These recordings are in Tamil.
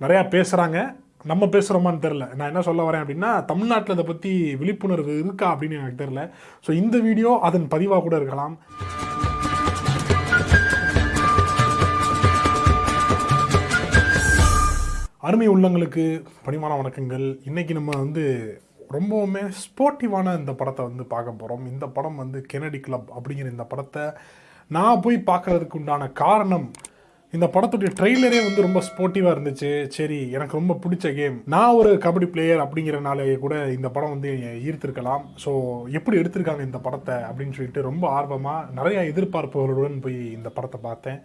நிறையா பேசுகிறாங்க நம்ம பேசுகிறோமான்னு தெரில நான் என்ன சொல்ல வரேன் அப்படின்னா தமிழ்நாட்டில் இதை பற்றி விழிப்புணர்வு இருக்கா அப்படின்னு எனக்கு தெரில ஸோ இந்த வீடியோ அதன் பதிவாக கூட இருக்கலாம். அருமை உள்ளங்களுக்கு பணிமான வணக்கங்கள். இன்றைக்கி நம்ம வந்து ரொம்பவுமே ஸ்போர்ட்டிவான இந்த படத்தை வந்து பார்க்க போகிறோம் இந்த படம் வந்து கெனடி கிளப் அப்படிங்கிற இந்த படத்தை நான் போய் பார்க்கறதுக்கு உண்டான காரணம் இந்த படத்துடைய ட்ரெய்லரே வந்து ரொம்ப ஸ்போர்ட்டிவாக இருந்துச்சு. சரி எனக்கு ரொம்ப பிடிச்ச கேம் நான் ஒரு கபடி பிளேயர் அப்படிங்கிறனாலேயே கூட இந்த படம் வந்து ஈர்த்திருக்கலாம். ஸோ எப்படி எடுத்திருக்காங்க இந்த படத்தை அப்படின்னு சொல்லிட்டு ரொம்ப ஆர்வமாக நிறைய எதிர்பார்ப்புகளுடன் போய் இந்த படத்தை பார்த்தேன்.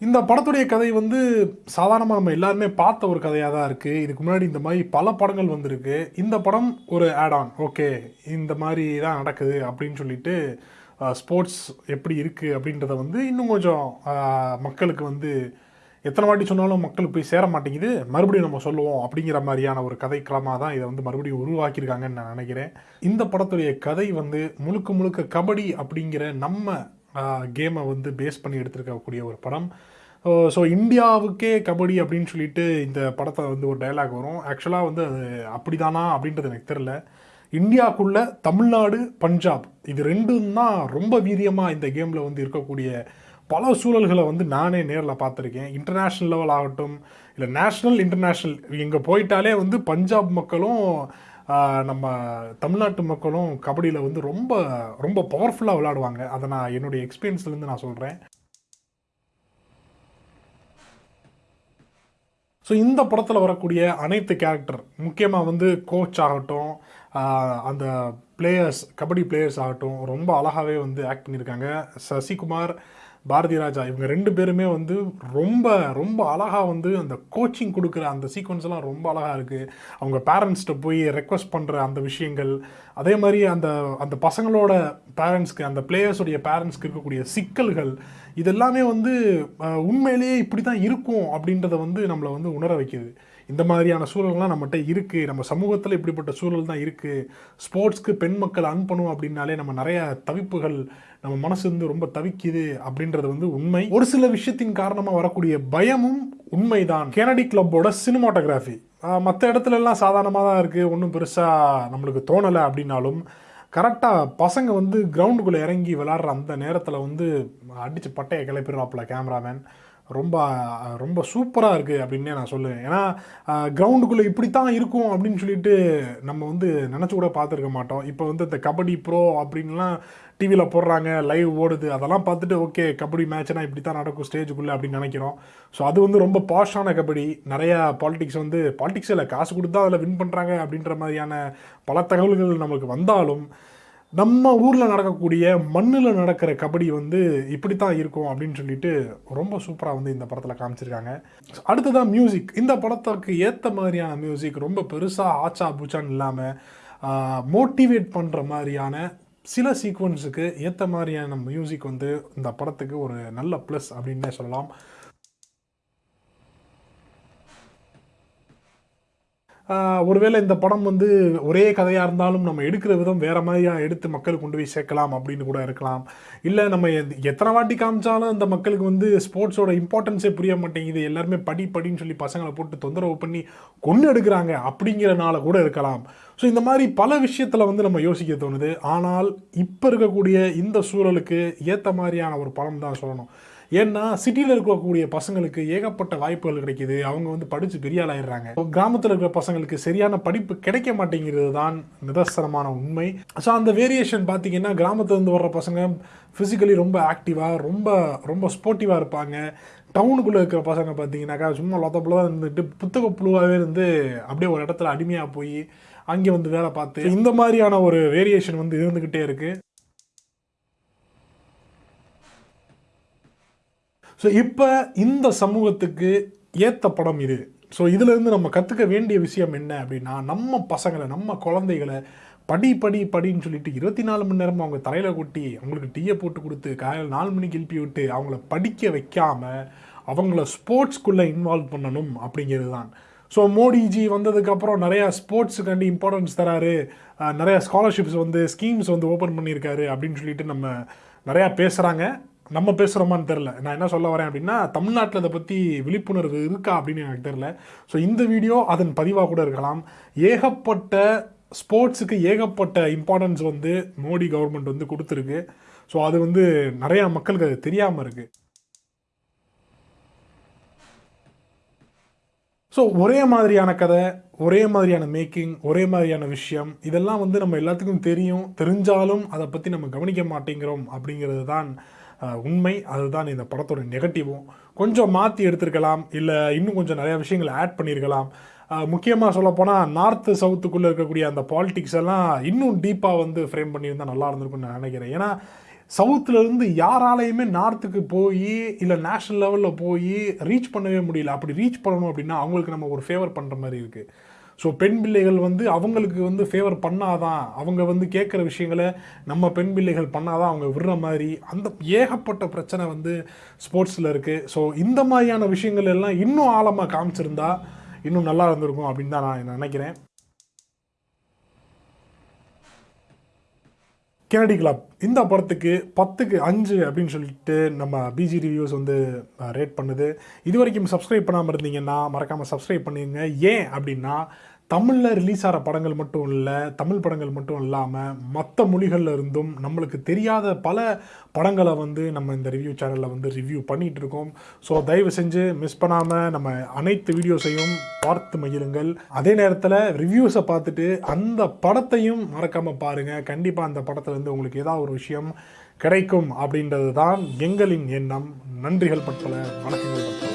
இந்த படத்துடைய கதை வந்து சாதாரணமாக நம்ம எல்லாருமே பார்த்த ஒரு கதையாக தான் இருக்குது இதுக்கு முன்னாடி இந்த மாதிரி பல படங்கள் வந்திருக்கு. இந்த படம் ஒரு ஆட் ஆன் ஓகே இந்த மாதிரி தான் நடக்குது அப்படின்னு சொல்லிட்டு ஸ்போர்ட்ஸ் எப்படி இருக்குது அப்படின்றத வந்து இன்னும் கொஞ்சம் மக்களுக்கு வந்து எத்தனை வாட்டி சொன்னாலும் மக்களுக்கு போய் சேர மாட்டேங்குது. மறுபடியும் நம்ம சொல்லுவோம் அப்படிங்கிற மாதிரியான ஒரு கதைக்களமாக தான் இதை வந்து மறுபடியும் உருவாக்கியிருக்காங்கன்னு நான் நினைக்கிறேன். இந்த படத்துடைய கதை வந்து முழுக்க முழுக்க கபடி அப்படிங்கிற நம்ம கேமை வந்து பேஸ் பண்ணி எடுத்திருக்கக்கூடிய ஒரு படம். ஸோ இந்தியாவுக்கே கபடி அப்படின்னு சொல்லிட்டு இந்த படத்தை வந்து ஒரு டைலாக் வரும். ஆக்சுவலாக வந்து அது அப்படிதானா அப்படின்றது எனக்கு தெரில இந்தியாவுக்குள்ள தமிழ்நாடு பஞ்சாப். இது ரெண்டும் தான் ரொம்ப வீரியமாக இந்த கேமில் வந்து இருக்கக்கூடிய பல சூழல்களை வந்து நானே நேரில் பார்த்துருக்கேன். இன்டர்நேஷ்னல் லெவல் ஆகட்டும் இல்லை நேஷ்னல் இன்டர்நேஷ்னல் இங்கே போயிட்டாலே வந்து பஞ்சாப் மக்களும் நம்ம தமிழ்நாட்டு மக்களும் கபடியில் வந்து ரொம்ப ரொம்ப பவர்ஃபுல்லாக விளையாடுவாங்க. அதை நான் என்னுடைய எக்ஸ்பீரியன்ஸ்லேருந்து நான் சொல்கிறேன் ஸோ இந்த படத்தில் வரக்கூடிய அனைத்து கேரக்டர் முக்கியமாக வந்து கோச் ஆகட்டும் அந்த பிளேயர்ஸ் கபடி பிளேயர்ஸ் ஆகட்டும் ரொம்ப அழகாகவே வந்து ஆக்ட் பண்ணியிருக்காங்க. சசிகுமார் பாரதி ராஜா இவங்க ரெண்டு பேருமே வந்து ரொம்ப ரொம்ப அழகாக வந்து அந்த கோச்சிங் கொடுக்குற அந்த சீக்வன்ஸ்லாம் ரொம்ப அழகாக இருக்குது அவங்க பேரண்ட்ஸ்கிட்ட போய் ரெக்வஸ்ட் பண்ணுற அந்த விஷயங்கள் அதே மாதிரி அந்த அந்த பசங்களோட பேரண்ட்ஸ்க்கு அந்த பிளேயர்ஸுடைய பேரண்ட்ஸ்க்கு இருக்கக்கூடிய சிக்கல்கள் இதெல்லாமே வந்து உண்மையிலேயே இப்படி தான் இருக்கும் அப்படின்றத வந்து நம்மளை வந்து உணர வைக்கிது. இந்த மாதிரியான சூழல்லாம் நம்மகிட்ட இருக்குது நம்ம சமூகத்தில் இப்படிப்பட்ட சூழல் தான் இருக்குது ஸ்போர்ட்ஸ்க்கு பெண் மக்கள் அன் அப்படின்னாலே நம்ம நிறைய தவிப்புகள் நம்ம மனசு வந்து ரொம்ப தவிக்குது அப்படின்றது வந்து உண்மை. ஒரு சில விஷயத்தின் காரணமாக வரக்கூடிய பயமும் உண்மைதான். கெனடி கிளப்போட சினிமாட்டோகிராஃபி மற்ற இடத்துல எல்லாம் சாதாரணமாக தான் இருக்குது ஒன்றும் பெருசாக நம்மளுக்கு தோணலை அப்படின்னாலும் கரெக்டாக பசங்க வந்து கிரவுண்டுக்குள்ளே இறங்கி விளாட்ற அந்த நேரத்தில் வந்து அடித்து பட்டையை கிளப்பிடுறாப்புல கேமராமேன் ரொம்ப ரொம்ப சூப்பராக இருக்குது அப்படின்னே நான் சொல்லுவேன். ஏன்னா கிரவுண்டுக்குள்ளே இப்படித்தான் இருக்கும் அப்படின்னு சொல்லிட்டு நம்ம வந்து நினச்சி கூட பார்த்துருக்க மாட்டோம். இப்போ வந்து இந்த கபடி ப்ரோ அப்படின்லாம் டிவியில் போடுறாங்க லைவ் ஓடுது. அதெல்லாம் பார்த்துட்டு ஓகே கபடி மேட்ச்னா இப்படி தான் நடக்கும் ஸ்டேஜுக்குள்ளே அப்படின்னு நினைக்கிறோம். ஸோ அது வந்து ரொம்ப பாஷான கபடி. நிறையா பாலிடிக்ஸ் வந்து பாலிடிக்ஸ் இல்லை காசு கொடுத்தா அதில் வின் பண்ணுறாங்க அப்படின்ற மாதிரியான பல தகவல்கள் நமக்கு வந்தாலும் நம்ம ஊரில் நடக்கக்கூடிய மண்ணில் நடக்கிற கபடி வந்து இப்படி தான் இருக்கும் அப்படின்னு சொல்லிட்டு ரொம்ப சூப்பராக வந்து இந்த படத்தில் காமிச்சிருக்காங்க. அடுத்ததான் மியூசிக் இந்த படத்துக்கு ஏற்ற மாதிரியான மியூசிக் ரொம்ப பெருசாக ஆச்சா பூச்சான்னு இல்லாமல் மோட்டிவேட் பண்ணுற மாதிரியான சில சீக்வன்ஸுக்கு ஏற்ற மாதிரியான மியூசிக் வந்து இந்த படத்துக்கு ஒரு நல்ல ப்ளஸ் அப்படின்னே சொல்லலாம். ஒருவேளை இந்த படம் வந்து ஒரே கதையாக இருந்தாலும் நம்ம எடுக்கிற விதம் வேறு மாதிரியாக எடுத்து மக்களுக்கு கொண்டு போய் சேர்க்கலாம் அப்படின்னு கூட இருக்கலாம். இல்லை நம்ம எத்- எத்தனை வாட்டி காமிச்சாலும் இந்த மக்களுக்கு வந்து ஸ்போர்ட்ஸோட இம்பார்ட்டன்ஸே புரிய மாட்டேங்குது. எல்லாருமே படி படின்னு சொல்லி பசங்களை போட்டு தொந்தரவு பண்ணி கொண்டு எடுக்கிறாங்க அப்படிங்கிறனால கூட இருக்கலாம். ஸோ இந்த மாதிரி பல விஷயத்தில் வந்து நம்ம யோசிக்க தோணுது. ஆனால் இப்போ இருக்கக்கூடிய இந்த சூழலுக்கு ஏற்ற மாதிரியான ஒரு படம் தான் சொல்லணும். ஏன்னா சிட்டியில் இருக்கக்கூடிய பசங்களுக்கு ஏகப்பட்ட வாய்ப்புகள் கிடைக்குது. அவங்க வந்து படித்து பெரிய ஆளாயிடுறாங்க கிராமத்தில் இருக்கிற பசங்களுக்கு சரியான படிப்பு கிடைக்க மாட்டேங்கிறது தான் நிதர்சனமான உண்மை. ஸோ அந்த வேரியேஷன் பார்த்தீங்கன்னா கிராமத்துலேருந்து வர்ற பசங்க ஃபிசிக்கலி ரொம்ப ஆக்டிவாக ரொம்ப ரொம்ப ஸ்போர்ட்டிவாக இருப்பாங்க. டவுனுக்குள்ளே இருக்கிற பசங்க பார்த்தீங்கன்னாக்கா சும்மா லொத்தப்புல இருந்துட்டு புத்தக புழுவாகவே இருந்து அப்படியே ஒரு இடத்துல அடிமையாக போய் அங்கே வந்து வேலை பார்த்து இந்த மாதிரியான ஒரு வேரியேஷன் வந்து இருந்துக்கிட்டே இருக்குது ஸோ இப்போ இந்த சமூகத்துக்கு ஏற்ற படம் இது. ஸோ இதிலிருந்து நம்ம கற்றுக்க வேண்டிய விஷயம் என்ன அப்படின்னா நம்ம பசங்களை நம்ம குழந்தைகளை படி படி படின்னு சொல்லிட்டு இருபத்தி நாலு மணி நேரம் அவங்க தலையில் கொட்டி அவங்களுக்கு டீயை போட்டு கொடுத்து காலையில் நாலு மணிக்கு எழுப்பி விட்டு அவங்கள படிக்க வைக்காமல் அவங்கள ஸ்போர்ட்ஸ்குள்ளே இன்வால்வ் பண்ணணும் அப்படிங்கிறது தான் ஸோ மோடிஜி வந்ததுக்கப்புறம் நிறையா ஸ்போர்ட்ஸுக்காண்டி இம்பார்ட்டன்ஸ் தராரு. நிறையா ஸ்காலர்ஷிப்ஸ் வந்து ஸ்கீம்ஸ் வந்து ஓப்பன் பண்ணியிருக்காரு அப்படின்னு சொல்லிட்டு நம்ம நிறையா பேசுகிறாங்க நம்ம பேசுகிறோமான்னு தெரில நான் என்ன சொல்ல வரேன் அப்படின்னா தமிழ்நாட்டில் இதை பற்றி விழிப்புணர்வு இருக்கா அப்படின்னு எனக்கு தெரில ஸோ இந்த வீடியோ அதன் பதிவாக கூட இருக்கலாம். ஏகப்பட்ட ஸ்போர்ட்ஸுக்கு ஏகப்பட்ட இம்பார்ட்டன்ஸ் வந்து மோடி கவர்மெண்ட் வந்து கொடுத்துருக்கு. ஸோ அது வந்து நிறையா மக்களுக்கு அது தெரியாமல் இருக்குது ஸோ ஒரே மாதிரியான கதை ஒரே மாதிரியான மேக்கிங் ஒரே மாதிரியான விஷயம் இதெல்லாம் வந்து நம்ம எல்லாத்துக்கும் தெரியும். தெரிஞ்சாலும் அதை பற்றி நம்ம கவனிக்க மாட்டேங்கிறோம் அப்படிங்கிறது தான் உண்மை. அதுதான் இந்த படத்தோட நெகட்டிவும் கொஞ்சம் மாற்றி எடுத்திருக்கலாம். இல்லை இன்னும் கொஞ்சம் நிறைய விஷயங்களை ஆட் பண்ணியிருக்கலாம் முக்கியமாக சொல்லப்போனால் நார்த்து சவுத்துக்குள்ளே இருக்கக்கூடிய அந்த பாலிட்டிக்ஸ் எல்லாம் இன்னும் டீப்பாக வந்து ஃப்ரேம் பண்ணியிருந்தால் நல்லா இருந்திருக்கும்னு நான் நினைக்கிறேன். ஏன்னா சவுத்துலேருந்து யாராலையுமே நார்த்துக்கு போய் இல்லை நேஷ்னல் லெவலில் போய் ரீச் பண்ணவே முடியல. அப்படி ரீச் பண்ணணும் அப்படின்னா அவங்களுக்கு நம்ம ஒரு ஃபேவர் பண்ணுற மாதிரி இருக்குது ஸோ பெண் பிள்ளைகள் வந்து அவங்களுக்கு வந்து ஃபேவர் பண்ணாதான் அவங்க வந்து கேட்குற விஷயங்களை நம்ம பெண் பிள்ளைகள் பண்ணாதான் அவங்க விடுற மாதிரி அந்த ஏகப்பட்ட பிரச்சனை வந்து ஸ்போர்ட்ஸில் இருக்குது ஸோ இந்த மாதிரியான விஷயங்கள் எல்லாம் இன்னும் ஆழமாக காமிச்சிருந்தா இன்னும் நல்லா இருந்திருக்கும் அப்படின்னு தான் நான் நினைக்கிறேன். கெனடி கிளப் இந்த படத்துக்கு பத்துக்கு அஞ்சு அப்படின்னு சொல்லிட்டு நம்ம பிஜி ரிவ்யூஸ் வந்து ரேட் பண்ணுது. இது வரைக்கும் சப்ஸ்கிரைப் பண்ணாமல் இருந்தீங்கன்னா மறக்காமல் சப்ஸ்கிரைப் பண்ணிடுங்க ஏன் அப்படின்னா தமிழில் ரிலீஸ் ஆகிற படங்கள் மட்டும் இல்லை தமிழ் படங்கள் மட்டும் இல்லாமல் மற்ற மொழிகளில் இருந்தும் நம்மளுக்கு தெரியாத பல படங்களை வந்து நம்ம இந்த ரிவ்யூ சேனலில் வந்து ரிவ்யூ பண்ணிகிட்டு இருக்கோம். ஸோ தயவு செஞ்சு மிஸ் பண்ணாமல் நம்ம அனைத்து வீடியோஸையும் பார்த்து மகிழுங்கள். அதே நேரத்தில் ரிவ்யூஸை பார்த்துட்டு அந்த படத்தையும் மறக்காமல் பாருங்கள் கண்டிப்பாக அந்த படத்துலேருந்து உங்களுக்கு ஏதாவது ஒரு விஷயம் கிடைக்கும் அப்படின்றது தான் எங்களின் எண்ணம். நன்றிகள் பற்பல வணக்கங்கள் பற்பல.